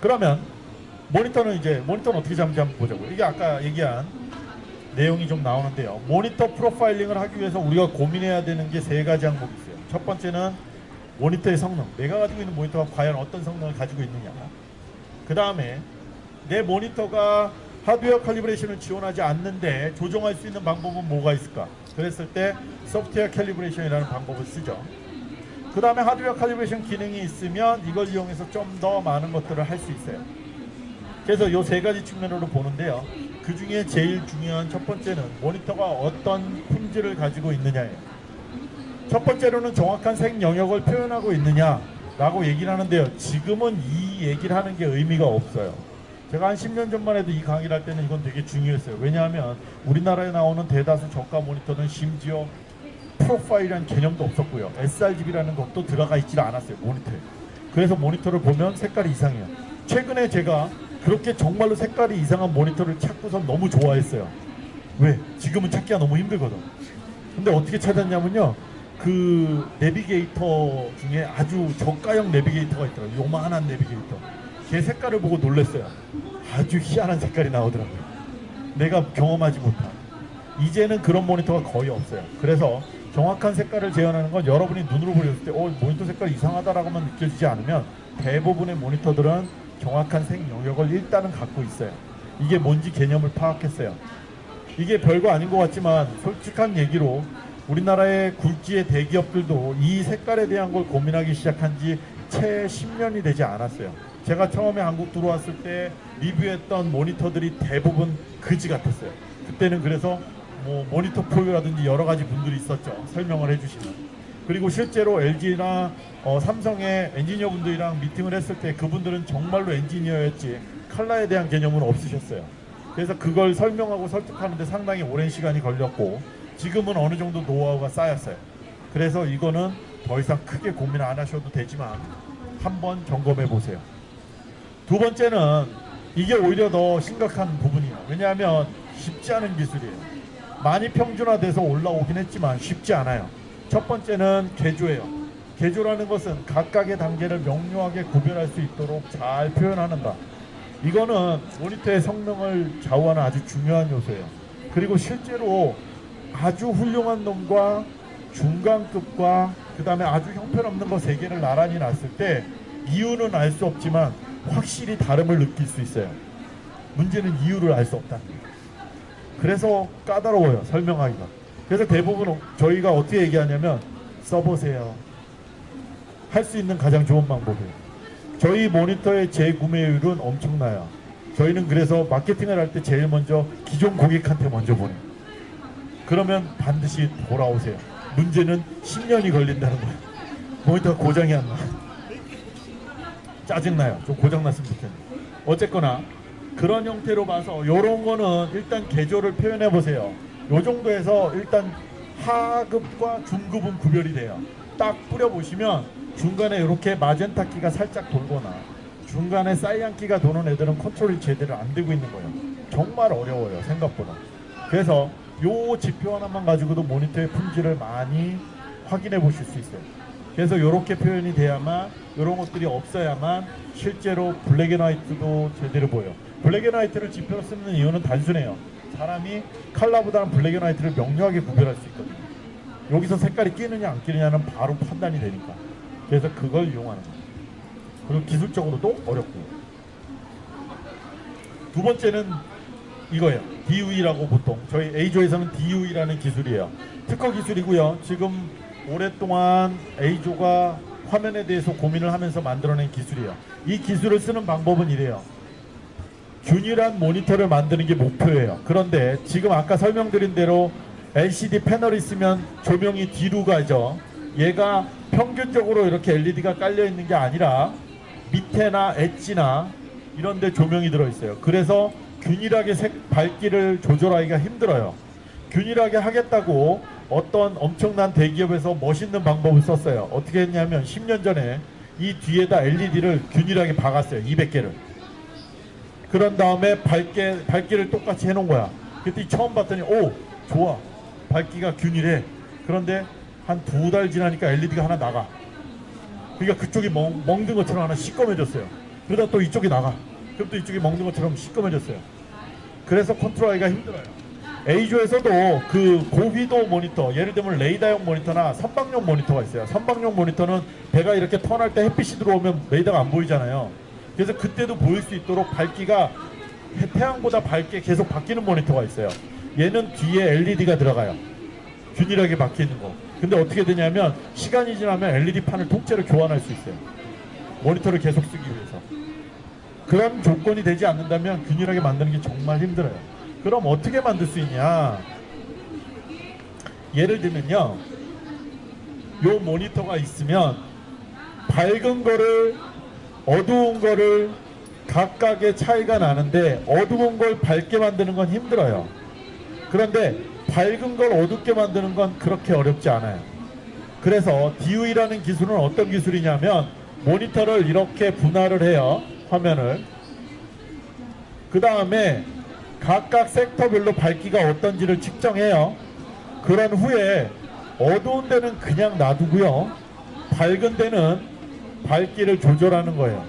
그러면 모니터는 이제 모니터는 어떻게 잡는지 한번 보자고요. 이게 아까 얘기한 내용이 좀 나오는데요. 모니터 profiling을 하기 위해서 우리가 고민해야 되는 게 세 가지 항목이 있어요. 첫 번째는 모니터의 성능. 내가 가지고 있는 모니터가 과연 어떤 성능을 가지고 있느냐. 그 다음에 내 모니터가 하드웨어 칼리브레이션을 지원하지 않는데 조정할 수 있는 방법은 뭐가 있을까? 그랬을 때 소프트웨어 calibration이라는 방법을 쓰죠. 그 다음에 하드웨어 칼리브레이션 기능이 있으면 이걸 이용해서 좀 더 많은 것들을 할 수 있어요. 그래서 이 세 가지 측면으로 보는데요. 그 중에 제일 중요한 첫 번째는 모니터가 어떤 품질을 가지고 있느냐예요. 첫 번째로는 정확한 색 영역을 표현하고 있느냐라고 얘기를 하는데요. 지금은 이 얘기를 하는 게 의미가 없어요. 제가 한 10년 전만 해도 이 강의를 할 때는 이건 되게 중요했어요. 왜냐하면 우리나라에 나오는 대다수 저가 모니터는 심지어 프로파일이라는 개념도 없었고요. sRGB라는 것도 들어가 있질 않았어요. 모니터에. 그래서 모니터를 보면 색깔이 이상해요. 최근에 제가 그렇게 정말로 색깔이 이상한 모니터를 찾고서 너무 좋아했어요. 왜? 지금은 찾기가 너무 힘들거든. 근데 어떻게 찾았냐면요. 그 내비게이터 중에 아주 저가형 내비게이터가 있더라고요. 요만한 내비게이터. 걔 색깔을 보고 놀랐어요. 아주 희한한 색깔이 나오더라고요. 내가 경험하지 못한. 이제는 그런 모니터가 거의 없어요. 그래서 정확한 색깔을 재현하는 건 여러분이 눈으로 보였을 때 어, 모니터 색깔 이상하다라고만 느껴지지 않으면 대부분의 모니터들은 정확한 색 영역을 일단은 갖고 있어요. 이게 뭔지 개념을 파악했어요. 이게 별거 아닌 것 같지만 솔직한 얘기로 우리나라의 굴지의 대기업들도 이 색깔에 대한 걸 고민하기 시작한 지 채 10년이 되지 않았어요. 제가 처음에 한국 들어왔을 때 리뷰했던 모니터들이 대부분 그지 같았어요. 그때는 그래서 뭐 모니터 프로라든지 여러 가지 분들이 있었죠. 설명을 해주시는. 그리고 실제로 LG나 어, 삼성의 엔지니어 분들이랑 미팅을 했을 때 그분들은 정말로 엔지니어였지 칼라에 대한 개념은 없으셨어요. 그래서 그걸 설명하고 설득하는데 상당히 오랜 시간이 걸렸고 지금은 어느 정도 노하우가 쌓였어요. 그래서 이거는 더 이상 크게 고민 안 하셔도 되지만 한번 점검해 보세요. 두 번째는 이게 오히려 더 심각한 부분이에요. 왜냐하면 쉽지 않은 기술이에요. 많이 평준화돼서 올라오긴 했지만 쉽지 않아요. 첫 번째는 개조예요. 개조라는 것은 각각의 단계를 명료하게 구별할 수 있도록 잘 표현하는다. 이거는 모니터의 성능을 좌우하는 아주 중요한 요소예요. 그리고 실제로 아주 훌륭한 놈과 중간급과 그 다음에 아주 형편없는 거 세 개를 나란히 놨을 때 이유는 알 수 없지만 확실히 다름을 느낄 수 있어요. 문제는 이유를 알 수 없다는 거예요. 그래서 까다로워요. 설명하기가. 그래서 대부분 저희가 어떻게 얘기하냐면 써보세요. 할 수 있는 가장 좋은 방법이에요. 저희 모니터의 재구매율은 엄청나요. 저희는 그래서 마케팅을 할 때 제일 먼저 기존 고객한테 먼저 보내요. 그러면 반드시 돌아오세요. 문제는 10년이 걸린다는 거예요. 모니터가 고장이 안 나. 짜증나요. 좀 고장났으면 좋겠네요. 어쨌거나 그런 형태로 봐서 이런 거는 일단 개조를 표현해 보세요. 요 정도에서 일단 하급과 중급은 구별이 돼요. 딱 뿌려보시면 중간에 이렇게 마젠타키가 살짝 돌거나 중간에 사이안키가 도는 애들은 컨트롤이 제대로 안 되고 있는 거예요. 정말 어려워요. 생각보다. 그래서 요 지표 하나만 가지고도 모니터의 품질을 많이 확인해 보실 수 있어요. 그래서 이렇게 표현이 돼야만 이런 것들이 없어야만 실제로 블랙앤화이트도 제대로 보여요. 블랙앤화이트를 지표로 쓰는 이유는 단순해요. 사람이 컬러보다는 블랙앤화이트를 명료하게 구별할 수 있거든요. 여기서 색깔이 끼느냐 안 끼느냐는 바로 판단이 되니까. 그래서 그걸 이용하는 거예요. 그리고 기술적으로도 어렵고. 두 번째는 이거예요. DUE라고 보통 저희 A조에서는 DUE라는 기술이에요. 특허 기술이고요. 지금 오랫동안 A조가 화면에 대해서 고민을 하면서 만들어낸 기술이에요. 이 기술을 쓰는 방법은 이래요. 균일한 모니터를 만드는 게 목표예요. 그런데 지금 아까 설명드린 대로 LCD 패널이 있으면 조명이 뒤로 가죠. 얘가 평균적으로 이렇게 LED가 깔려 있는 게 아니라 밑에나 엣지나 이런 데 조명이 들어 있어요. 그래서 균일하게 색 밝기를 조절하기가 힘들어요. 균일하게 하겠다고 어떤 엄청난 대기업에서 멋있는 방법을 썼어요. 어떻게 했냐면 10년 전에 이 뒤에다 LED를 균일하게 박았어요. 200개를. 그런 다음에 밝게, 밝기를 똑같이 해놓은 거야. 그때 처음 봤더니 오 좋아 밝기가 균일해. 그런데 한 두 달 지나니까 LED가 하나 나가. 그러니까 그쪽이 멍, 멍든 것처럼 하나 시꺼매졌어요. 그러다 또 이쪽이 나가. 그럼 또 이쪽이 먹는 것처럼 시꺼매졌어요. 그래서 컨트롤하기가 힘들어요. A조에서도 그 고휘도 모니터, 예를 들면 레이더용 모니터나 선박용 모니터가 있어요. 선박용 모니터는 배가 이렇게 턴할 때 햇빛이 들어오면 레이더가 안 보이잖아요. 그래서 그때도 보일 수 있도록 밝기가 해- 태양보다 밝게 계속 바뀌는 모니터가 있어요. 얘는 뒤에 LED가 들어가요. 균일하게 바뀌는 거. 근데 어떻게 되냐면 시간이 지나면 LED 판을 통째로 교환할 수 있어요. 모니터를 계속 쓰기 위해서. 그런 조건이 되지 않는다면 균일하게 만드는 게 정말 힘들어요. 그럼 어떻게 만들 수 있냐? 예를 들면요. 요 모니터가 있으면 밝은 거를 어두운 거를 각각의 차이가 나는데 어두운 걸 밝게 만드는 건 힘들어요. 그런데 밝은 걸 어둡게 만드는 건 그렇게 어렵지 않아요. 그래서 DU이라는 기술은 어떤 기술이냐면 모니터를 이렇게 분할을 해요. 화면을. 그 다음에 각각 섹터별로 밝기가 어떤지를 측정해요. 그런 후에 어두운 데는 그냥 놔두고요. 밝은 데는 밝기를 조절하는 거예요.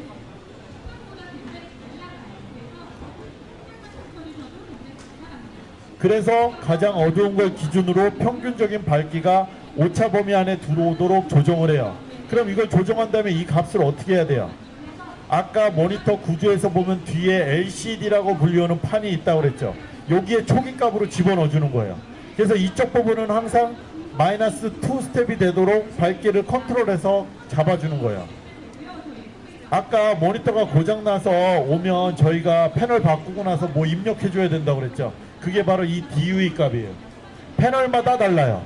그래서 가장 어두운 걸 기준으로 평균적인 밝기가 오차 범위 안에 들어오도록 조정을 해요. 그럼 이걸 조정한 다음에 이 값을 어떻게 해야 돼요? 아까 모니터 구조에서 보면 뒤에 LCD라고 불리우는 판이 있다고 그랬죠. 여기에 초기 값으로 집어넣어 주는 거예요. 그래서 이쪽 부분은 항상 마이너스 2 스텝이 되도록 밝기를 컨트롤해서 잡아주는 거예요. 아까 모니터가 고장나서 오면 저희가 패널 바꾸고 나서 뭐 입력해 줘야 된다고 그랬죠. 그게 바로 이 DUE 값이에요. 패널마다 달라요.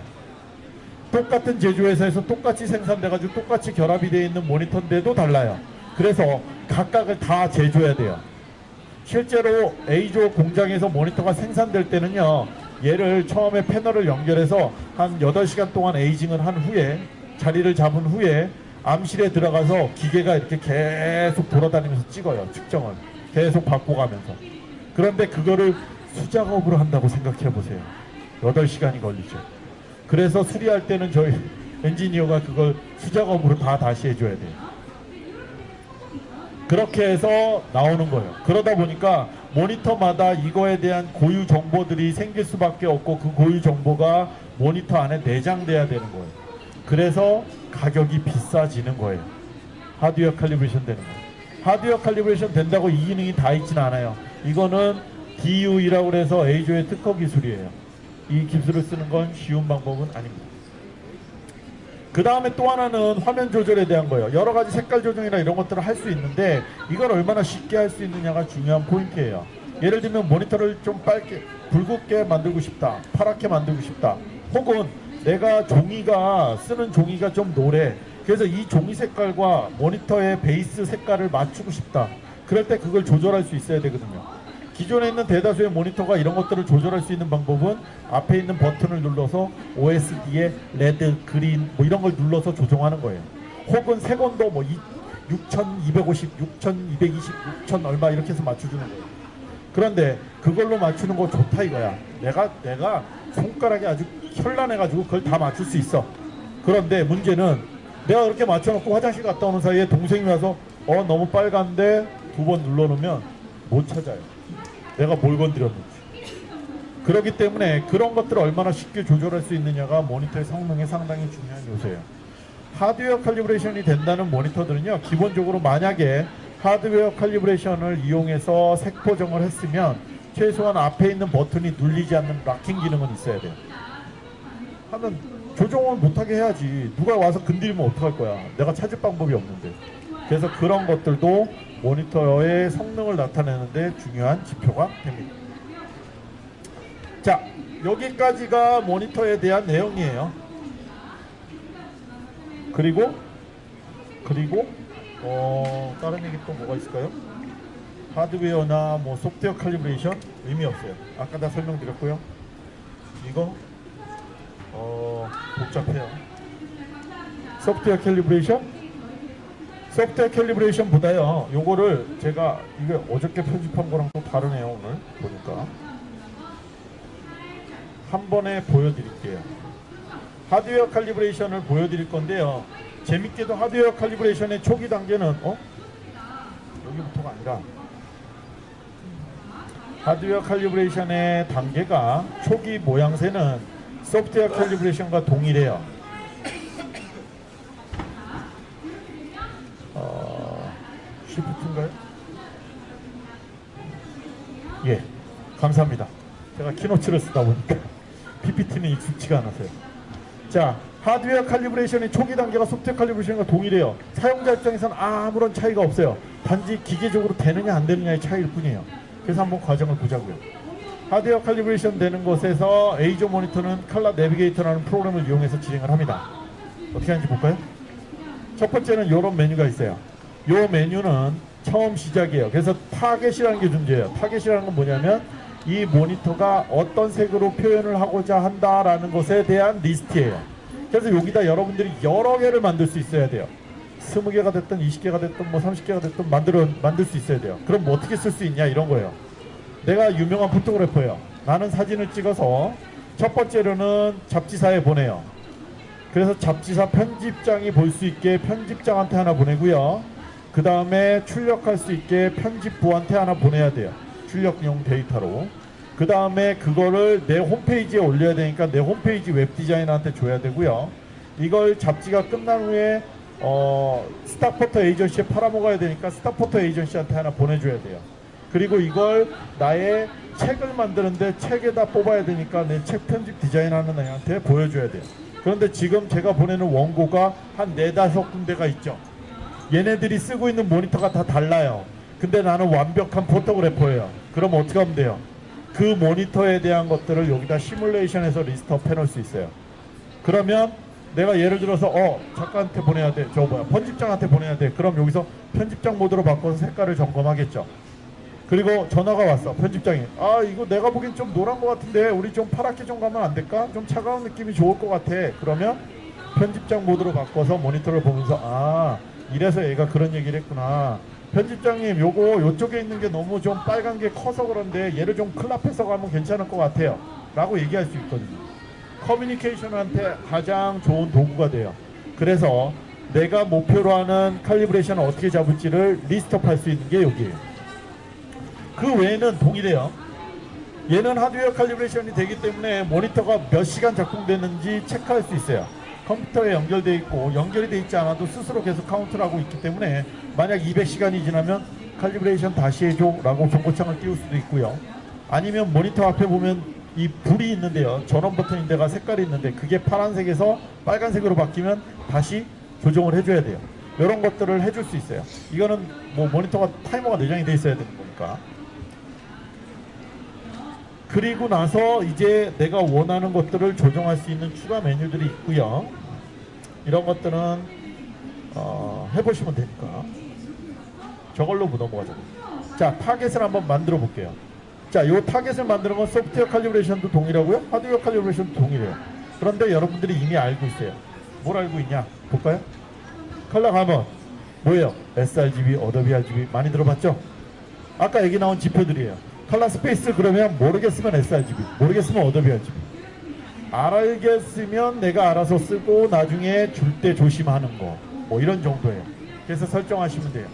똑같은 제조회사에서 똑같이 생산돼가지고 똑같이 결합이 되어 있는 모니터인데도 달라요. 그래서 각각을 다 재줘야 돼요. 실제로 A조 공장에서 모니터가 생산될 때는요. 얘를 처음에 패널을 연결해서 한 8시간 동안 에이징을 한 후에 자리를 잡은 후에 암실에 들어가서 기계가 이렇게 계속 돌아다니면서 찍어요. 측정을. 계속 바꿔가면서. 그런데 그거를 수작업으로 한다고 생각해 보세요. 8시간이 걸리죠. 그래서 수리할 때는 저희 엔지니어가 그걸 수작업으로 다 다시 해줘야 돼요. 그렇게 해서 나오는 거예요. 그러다 보니까 모니터마다 이거에 대한 고유 정보들이 생길 수밖에 없고 그 고유 정보가 모니터 안에 내장돼야 되는 거예요. 그래서 가격이 비싸지는 거예요. 하드웨어 칼리브레이션 되는 거예요. 하드웨어 칼리브레이션 된다고 이 기능이 다 있진 않아요. 이거는 DU이라고 해서 A조의 특허 기술이에요. 이 기술을 쓰는 건 쉬운 방법은 아닙니다. 그 다음에 또 하나는 화면 조절에 대한 거예요. 여러 가지 색깔 조정이나 이런 것들을 할 수 있는데 이걸 얼마나 쉽게 할 수 있느냐가 중요한 포인트예요. 예를 들면 모니터를 좀 빨게, 붉게 만들고 싶다. 파랗게 만들고 싶다. 혹은 내가 종이가 쓰는 종이가 좀 노래. 그래서 이 종이 색깔과 모니터의 베이스 색깔을 맞추고 싶다. 그럴 때 그걸 조절할 수 있어야 되거든요. 기존에 있는 대다수의 모니터가 이런 것들을 조절할 수 있는 방법은 앞에 있는 버튼을 눌러서 OSD에 레드, 그린 뭐 이런 걸 눌러서 조정하는 거예요. 혹은 색온도 뭐 6250, 6220, 6000 얼마 이렇게 해서 맞춰주는 거예요. 그런데 그걸로 맞추는 거 좋다 이거야. 내가 내가 손가락이 아주 현란해가지고 그걸 다 맞출 수 있어. 그런데 문제는 내가 그렇게 맞춰놓고 화장실 갔다 오는 사이에 동생이 와서 어 너무 빨간데 두 번 눌러놓으면 못 찾아요. 내가 뭘 건드렸는지. 그렇기 때문에 그런 것들을 얼마나 쉽게 조절할 수 있느냐가 모니터의 성능에 상당히 중요한 요소예요. 하드웨어 칼리브레이션이 된다는 모니터들은요, 기본적으로 만약에 하드웨어 칼리브레이션을 이용해서 색 보정을 했으면 최소한 앞에 있는 버튼이 눌리지 않는 락킹 기능은 있어야 돼요. 하면 조정을 못하게 해야지. 누가 와서 건드리면 어떡할 거야. 내가 찾을 방법이 없는데. 그래서 그런 것들도 모니터의 성능을 나타내는데 중요한 지표가 됩니다. 자, 여기까지가 모니터에 대한 내용이에요. 그리고 그리고 어, 다른 얘기 또 뭐가 있을까요? 하드웨어나 뭐 소프트웨어 칼리브레이션 의미 없어요. 아까 다 설명드렸고요. 이거 어, 복잡해요. 소프트웨어 calibration 소프트웨어 calibration보다요. 요거를 제가 이게 어저께 편집한 거랑 또 다르네요. 오늘 보니까 한 번에 보여드릴게요. 하드웨어 칼리브레이션을 보여드릴 건데요. 재밌게도 하드웨어 칼리브레이션의 초기 단계는 어? 여기부터가 아니라 하드웨어 칼리브레이션의 단계가 초기 모양새는 소프트웨어 칼리브레이션과 동일해요. 어, 쉬프트인가요? 예, 감사합니다. 제가 Keynote를 쓰다 보니까 PPT는 익숙치가 않아서요. 자, 하드웨어 칼리브레이션의 초기 단계가 소프트웨어 칼리브레이션과 동일해요. 사용자 입장에서는 아무런 차이가 없어요. 단지 기계적으로 되느냐 안 되느냐의 차이일 뿐이에요. 그래서 한번 과정을 보자고요. 하드웨어 calibration 되는 곳에서 EIZO 모니터는 칼라 내비게이터라는 프로그램을 이용해서 진행을 합니다. 어떻게 하는지 볼까요? 첫 번째는 이런 메뉴가 있어요. 이 메뉴는 처음 시작이에요. 그래서 타겟이라는 게 존재해요. 타겟이라는 건 뭐냐면 이 모니터가 어떤 색으로 표현을 하고자 한다라는 것에 대한 리스트예요. 그래서 여기다 여러분들이 여러 개를 만들 수 있어야 돼요. 20개가 됐든 20개가 됐든 뭐 30개가 됐든 만들어 만들 수 있어야 돼요. 그럼 뭐 어떻게 쓸 수 있냐 이런 거예요. 내가 유명한 photographer예요. 나는 사진을 찍어서 첫 번째로는 잡지사에 보내요. 그래서 잡지사 편집장이 볼 수 있게 편집장한테 하나 보내고요. 그 다음에 출력할 수 있게 편집부한테 하나 보내야 돼요. 출력용 데이터로. 그 다음에 그거를 내 홈페이지에 올려야 되니까 내 홈페이지 웹 디자이너한테 줘야 되고요. 이걸 잡지가 끝난 후에 어, stock photo 에이전시에 팔아먹어야 되니까 stock photo 에이전시한테 하나 보내줘야 돼요. 그리고 이걸 나의 책을 만드는데 책에다 뽑아야 되니까 내 책 편집 디자인하는 애한테 보여줘야 돼요. 그런데 지금 제가 보내는 원고가 한 네다섯 군데가 있죠. 얘네들이 쓰고 있는 모니터가 다 달라요. 근데 나는 완벽한 photographer예요. 그럼 어떻게 하면 돼요? 그 모니터에 대한 것들을 여기다 시뮬레이션해서 list up 해놓을 수 있어요. 그러면 내가 예를 들어서 어 작가한테 보내야 돼. 저 뭐야 편집장한테 보내야 돼. 그럼 여기서 편집장 모드로 바꿔서 색깔을 점검하겠죠. 그리고 전화가 왔어 편집장이 아 이거 내가 보기엔 좀 노란 것 같은데 우리 좀 파랗게 좀 가면 안 될까? 좀 차가운 느낌이 좋을 것 같아 그러면 편집장 모드로 바꿔서 모니터를 보면서 아 이래서 얘가 그런 얘기를 했구나 편집장님 요거 요쪽에 있는 게 너무 좀 빨간 게 커서 그런데 얘를 좀 클럽해서 가면 괜찮을 것 같아요 라고 얘기할 수 있거든요 커뮤니케이션한테 가장 좋은 도구가 돼요 그래서 내가 목표로 하는 칼리브레이션을 어떻게 잡을지를 list up 할 수 있는 게 여기에요 그 외에는 동일해요. 얘는 하드웨어 칼리브레이션이 되기 때문에 모니터가 몇 시간 작동되는지 체크할 수 있어요. 컴퓨터에 연결되어 있고 연결이 되어 있지 않아도 스스로 계속 카운트를 하고 있기 때문에 만약 200시간이 지나면 calibration 다시 해줘 라고 경고창을 띄울 수도 있고요. 아니면 모니터 앞에 보면 이 불이 있는데요. 전원 버튼인 데가 색깔이 있는데 그게 파란색에서 빨간색으로 바뀌면 다시 조정을 해줘야 돼요. 이런 것들을 해줄 수 있어요. 이거는 뭐 모니터가 타이머가 내장이 돼 있어야 되는 거니까. 그리고 나서 이제 내가 원하는 것들을 조정할 수 있는 추가 메뉴들이 있고요. 이런 것들은 어, 해보시면 되니까 저걸로 넘어가죠. 자, 타겟을 한번 만들어 볼게요. 자, 이 타겟을 만드는 건 소프트웨어 칼리브레이션도 동일하고요. 하드웨어 칼리브레이션도 동일해요. 그런데 여러분들이 이미 알고 있어요. 뭘 알고 있냐? 볼까요? 컬러 가면 뭐예요? sRGB, Adobe RGB 많이 들어봤죠? 아까 얘기 나온 지표들이에요. color space 그러면 모르겠으면 sRGB, 모르겠으면 Adobe RGB. 알겠으면 내가 알아서 쓰고 나중에 줄 때 조심하는 거. 뭐 이런 정도예요. 그래서 설정하시면 돼요.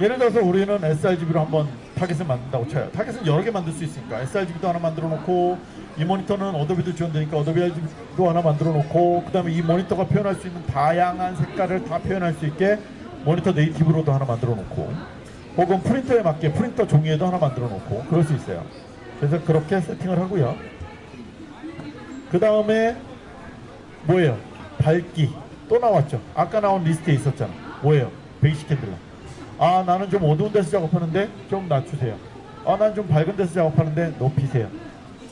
예를 들어서 우리는 sRGB로 한번 타겟을 만든다고 쳐요. 타겟은 여러 개 만들 수 있으니까 sRGB도 하나 만들어 놓고 이 모니터는 Adobe도 지원되니까 Adobe RGB도 하나 만들어 놓고 그 다음에 이 모니터가 표현할 수 있는 다양한 색깔을 다 표현할 수 있게 모니터 native로도 하나 만들어 놓고 혹은 프린터에 맞게 프린터 종이에도 하나 만들어 놓고 그럴 수 있어요. 그래서 그렇게 세팅을 하고요. 그 다음에 뭐예요? 밝기 또 나왔죠. 아까 나온 리스트에 있었잖아. 뭐예요? 베이식 캔들라. 아 나는 좀 어두운 데서 작업하는데 좀 낮추세요. 아 난 좀 밝은 데서 작업하는데 높이세요.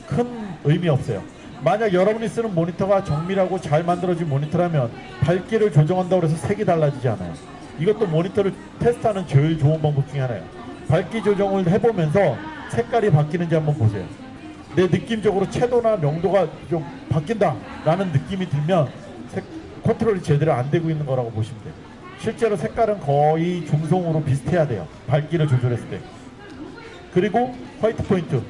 큰 의미 없어요. 만약 여러분이 쓰는 모니터가 정밀하고 잘 만들어진 모니터라면 밝기를 조정한다고 해서 색이 달라지지 않아요. 이것도 모니터를 테스트하는 제일 좋은 방법 중에 하나예요. 밝기 조정을 해보면서 색깔이 바뀌는지 한번 보세요. 내 느낌적으로 채도나 명도가 좀 바뀐다 라는 느낌이 들면 색, 컨트롤이 제대로 안 되고 있는 거라고 보시면 돼요. 실제로 색깔은 거의 중성으로 비슷해야 돼요. 밝기를 조절했을 때. 그리고 white point.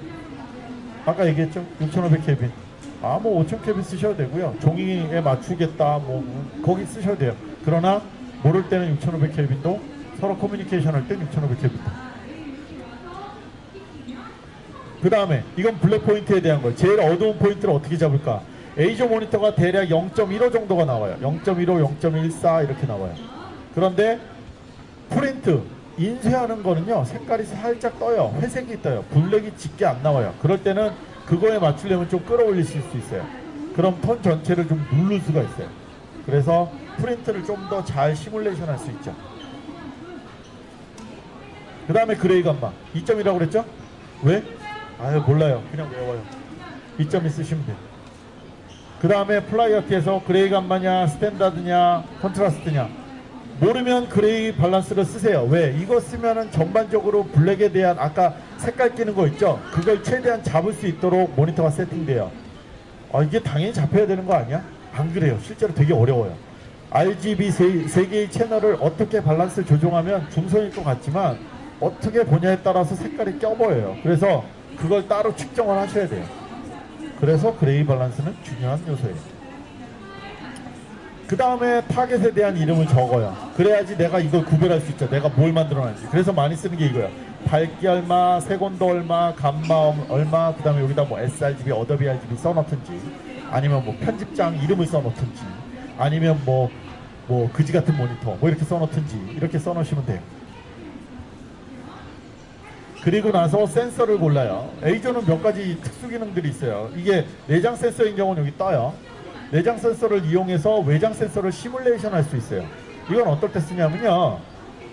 아까 얘기했죠? 6500 켈빈. 아뭐 5000켈빈 쓰셔도 되고요. 종이에 맞추겠다 뭐 거기 쓰셔도 돼요. 그러나 모를 때는 6500켈빈도 서로 커뮤니케이션 할땐 6500켈빈입니다. 그 다음에 이건 black point에 대한 거 제일 어두운 포인트를 어떻게 잡을까? EIZO 모니터가 대략 0.15 정도가 나와요. 0.15, 0.14 이렇게 나와요. 그런데 프린트 인쇄하는 거는요 색깔이 살짝 떠요. 회색이 떠요. 블랙이 짙게 안 나와요. 그럴 때는 그거에 맞추려면 좀 끌어올리실 수 있어요. 그럼 톤 전체를 좀 누를 수가 있어요. 그래서 프린트를 좀 더 잘 시뮬레이션 할 수 있죠 그 다음에 gray 감마 2.2라고 그랬죠? 왜? 아유 몰라요 그냥 외워요 2.2 쓰시면 돼요 그 다음에 priority에서 gray 감마냐 standard냐 contrast냐 모르면 gray balance를 쓰세요 왜? 이거 쓰면은 전반적으로 블랙에 대한 아까 색깔 끼는 거 있죠? 그걸 최대한 잡을 수 있도록 모니터가 세팅돼요 아 이게 당연히 잡혀야 되는 거 아니야? 안 그래요 실제로 되게 어려워요 RGB 세, 세 개의 채널을 어떻게 밸런스 조정하면 중성일 것 같지만 어떻게 보냐에 따라서 색깔이 껴보여요. 그래서 그걸 따로 측정을 하셔야 돼요. 그래서 gray balance는 중요한 요소예요. 그 다음에 타겟에 대한 이름을 적어요. 그래야지 내가 이걸 구별할 수 있죠. 내가 뭘 만들어놨는지. 그래서 많이 쓰는 게 이거예요. 밝기 얼마, 색온도 얼마, 감마 얼마 그 다음에 여기다 뭐 sRGB, Adobe RGB 써놓든지 아니면 뭐 편집장 이름을 써놓든지 아니면 뭐 뭐 그지 같은 모니터 뭐 이렇게 써놓든지 이렇게 써놓으시면 돼요 그리고 나서 센서를 골라요. 에이저는 몇 가지 특수 기능들이 있어요. 이게 내장 센서인 경우는 여기 떠요. 내장 센서를 이용해서 외장 센서를 시뮬레이션 할 수 있어요. 이건 어떨 때 쓰냐면요.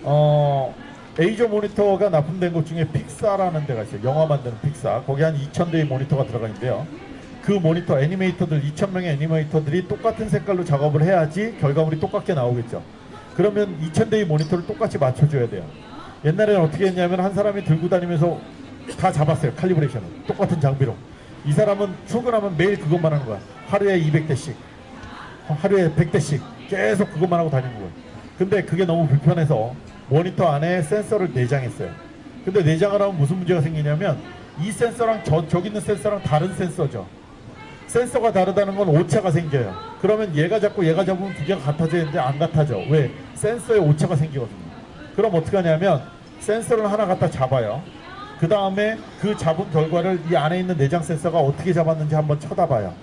어, 에이저 모니터가 납품된 것 중에 픽사라는 데가 있어요. 영화 만드는 픽사. 거기 한 2,000대의 모니터가 들어가 있는데요. 그 모니터 애니메이터들 2,000명의 애니메이터들이 똑같은 색깔로 작업을 해야지 결과물이 똑같게 나오겠죠. 그러면 2,000대의 모니터를 똑같이 맞춰줘야 돼요. 옛날에는 어떻게 했냐면 한 사람이 들고 다니면서 다 잡았어요 칼리브레이션을. 똑같은 장비로. 이 사람은 출근하면 매일 그것만 하는 거야. 하루에 200대씩. 하루에 100대씩. 계속 그것만 하고 다니는 거예요. 근데 그게 너무 불편해서 모니터 안에 센서를 내장했어요. 근데 내장을 하면 무슨 문제가 생기냐면 이 센서랑 저, 저기 있는 센서랑 다른 센서죠. 센서가 다르다는 건 오차가 생겨요. 그러면 얘가 잡고 얘가 잡으면 두 개가 같아져야 되는데 안 같아져. 왜? 센서에 오차가 생기거든요. 그럼 어떻게 하냐면 센서를 하나 갖다 잡아요. 그 다음에 그 잡은 결과를 이 안에 있는 내장 센서가 어떻게 잡았는지 한번 쳐다봐요.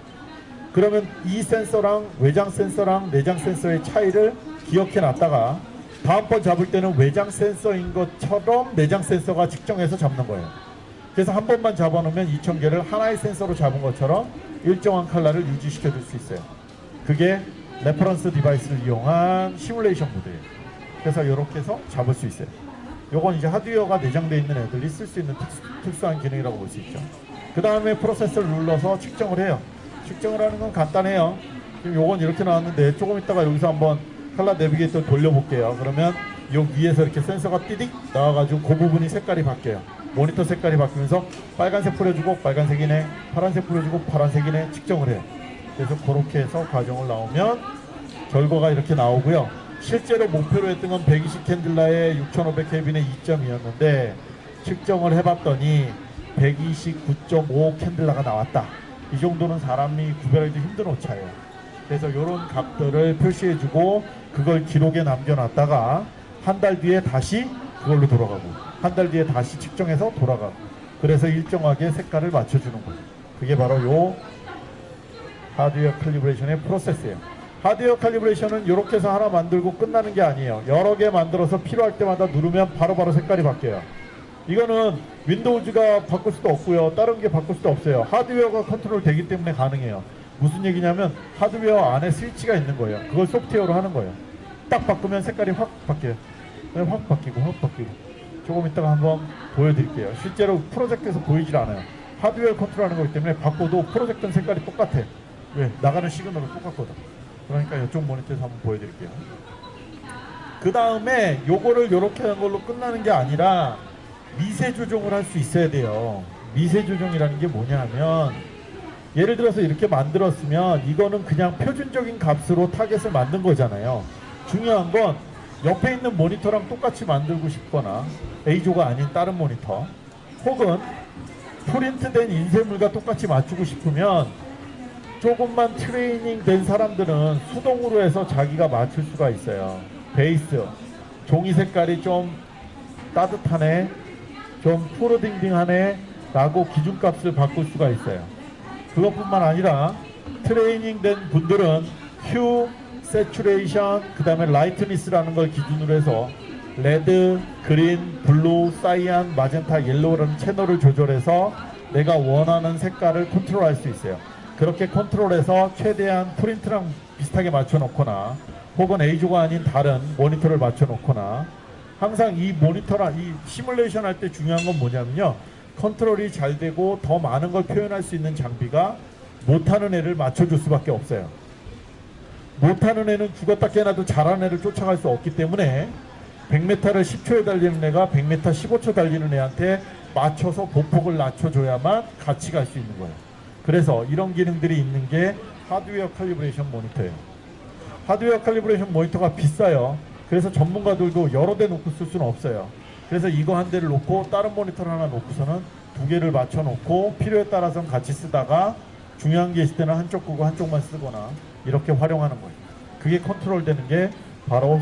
그러면 이 센서랑 외장 센서랑 내장 센서의 차이를 기억해 놨다가 다음번 잡을 때는 외장 센서인 것처럼 내장 센서가 측정해서 잡는 거예요. 그래서 한 번만 잡아놓으면 2000개를 하나의 센서로 잡은 것처럼 일정한 컬러를 유지시켜 줄 수 있어요. 그게 reference device를 이용한 시뮬레이션 모드예요. 그래서 이렇게 해서 잡을 수 있어요. 요건 이제 하드웨어가 내장되어 있는 애들이 쓸 수 있는 특수, 한 기능이라고 볼 수 있죠. 그 다음에 프로세서를 눌러서 측정을 해요. 측정을 하는 건 간단해요. 지금 요건 이렇게 나왔는데 조금 있다가 여기서 한번 칼라 내비게이터 돌려볼게요. 그러면 요 위에서 이렇게 센서가 띠딕 나와가지고 그 부분이 색깔이 바뀌어요. 모니터 색깔이 바뀌면서 빨간색 뿌려주고 빨간색이네, 파란색 뿌려주고 파란색이네 측정을 해요. 그래서 그렇게 해서 과정을 나오면 결과가 이렇게 나오고요. 실제로 목표로 했던 건 120 캔들라에 6500 켈빈의 2점이었는데 측정을 해봤더니 129.5 칸델라가 나왔다. 이 정도는 사람이 구별하기도 힘든 오차예요. 그래서 이런 값들을 표시해주고 그걸 기록에 남겨놨다가 한 달 뒤에 다시 그걸로 돌아가고 한 달 뒤에 다시 측정해서 돌아가고 그래서 일정하게 색깔을 맞춰주는 거예요. 그게 바로 요 하드웨어 calibration의 프로세스예요. 하드웨어 칼리브레이션은 이렇게 해서 하나 만들고 끝나는 게 아니에요. 여러 개 만들어서 필요할 때마다 누르면 바로바로 바로 색깔이 바뀌어요. 이거는 Windows가 바꿀 수도 없고요. 다른 게 바꿀 수도 없어요. 하드웨어가 컨트롤 되기 때문에 가능해요. 무슨 얘기냐면 하드웨어 안에 스위치가 있는 거예요. 그걸 소프트웨어로 하는 거예요. 딱 바꾸면 색깔이 확 바뀌어요. 확 바뀌고 확 바뀌고. 조금 이따가 한번 보여드릴게요. 실제로 프로젝터에서 보이질 않아요. 하드웨어 컨트롤하는 거기 때문에 바꿔도 프로젝터 색깔이 똑같아. 왜? 나가는 시그널은 똑같거든. 그러니까 이쪽 모니터에서 한번 보여드릴게요. 그 다음에 요거를 이렇게 한 걸로 끝나는 게 아니라 미세 조정을 할 수 있어야 돼요. 미세 조정이라는 게 뭐냐면 예를 들어서 이렇게 만들었으면 이거는 그냥 표준적인 값으로 타겟을 만든 거잖아요. 중요한 건 옆에 있는 모니터랑 똑같이 만들고 싶거나 EIZO가 아닌 다른 모니터 혹은 프린트된 인쇄물과 똑같이 맞추고 싶으면 조금만 트레이닝 된 사람들은 수동으로 해서 자기가 맞출 수가 있어요. 베이스 종이 색깔이 좀 따뜻하네, 좀 푸르딩딩하네 라고 기준값을 바꿀 수가 있어요. 그것뿐만 아니라 트레이닝 된 분들은 hue, saturation, 그 다음에 lightness라는 걸 기준으로 해서 red, green, blue, cyan, magenta, yellow라는 채널을 조절해서 내가 원하는 색깔을 컨트롤할 수 있어요. 그렇게 컨트롤해서 최대한 프린트랑 비슷하게 맞춰놓거나 혹은 A조가 아닌 다른 모니터를 맞춰놓거나 항상 이 모니터랑 이 시뮬레이션 할 때 중요한 건 뭐냐면요. 컨트롤이 잘 되고 더 많은 걸 표현할 수 있는 장비가 못하는 애를 맞춰줄 수밖에 없어요. 못하는 애는 죽었다 깨나도 잘하는 애를 쫓아갈 수 없기 때문에 100m를 10초에 달리는 애가 100m 15초 달리는 애한테 맞춰서 보폭을 낮춰줘야만 같이 갈 수 있는 거예요. 그래서 이런 기능들이 있는 게 하드웨어 calibration 모니터예요. 하드웨어 calibration 모니터가 비싸요. 그래서 전문가들도 여러 대 놓고 쓸 수는 없어요. 그래서 이거 한 대를 놓고 다른 모니터를 하나 놓고서는 두 개를 맞춰 놓고 필요에 따라서는 같이 쓰다가 중요한 게 있을 때는 한쪽 끄고 한쪽만 쓰거나 이렇게 활용하는 거예요. 그게 컨트롤 되는 게 바로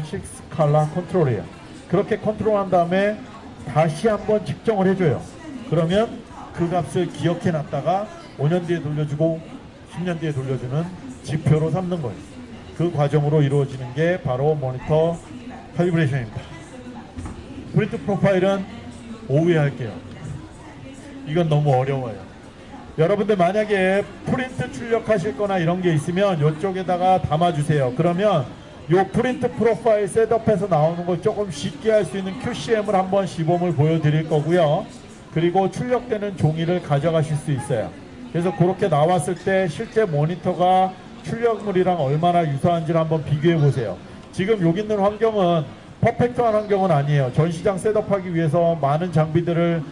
6칼라 컨트롤이에요. 그렇게 컨트롤한 다음에 다시 한번 측정을 해줘요. 그러면 그 값을 기억해 놨다가 5년 뒤에 돌려주고 10년 뒤에 돌려주는 지표로 삼는 거예요. 그 과정으로 이루어지는 게 바로 모니터 칼리브레이션입니다. 프린트 profile은 오후에 할게요. 이건 너무 어려워요. 여러분들 만약에 프린트 출력하실 거나 이런 게 있으면 이쪽에다가 담아주세요. 그러면 요 프린트 profile setup해서 나오는 걸 조금 쉽게 할 수 있는 QCM을 한번 시범을 보여드릴 거고요. 그리고 출력되는 종이를 가져가실 수 있어요. 그래서 그렇게 나왔을 때 실제 모니터가 출력물이랑 얼마나 유사한지를 한번 비교해 보세요. 지금 여기 있는 환경은 perfect한 환경은 아니에요. 전시장 setup하기 위해서 많은 장비들을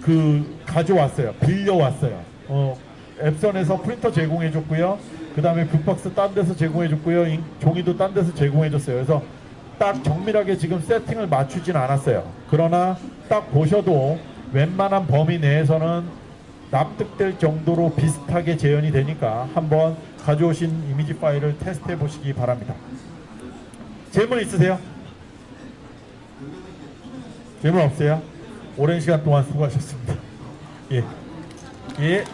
그 가져왔어요. 빌려왔어요. 어, Epson에서 프린터 제공해줬고요. 그 다음에 view box 딴 데서 제공해줬고요. 인- 종이도 딴 데서 제공해줬어요. 그래서 딱 정밀하게 지금 세팅을 맞추진 않았어요. 그러나 딱 보셔도 웬만한 범위 내에서는 납득될 정도로 비슷하게 재현이 되니까 한번 가져오신 이미지 파일을 테스트해 보시기 바랍니다. 질문 있으세요? 질문 없어요? 오랜 시간 동안 수고하셨습니다. 예. 예.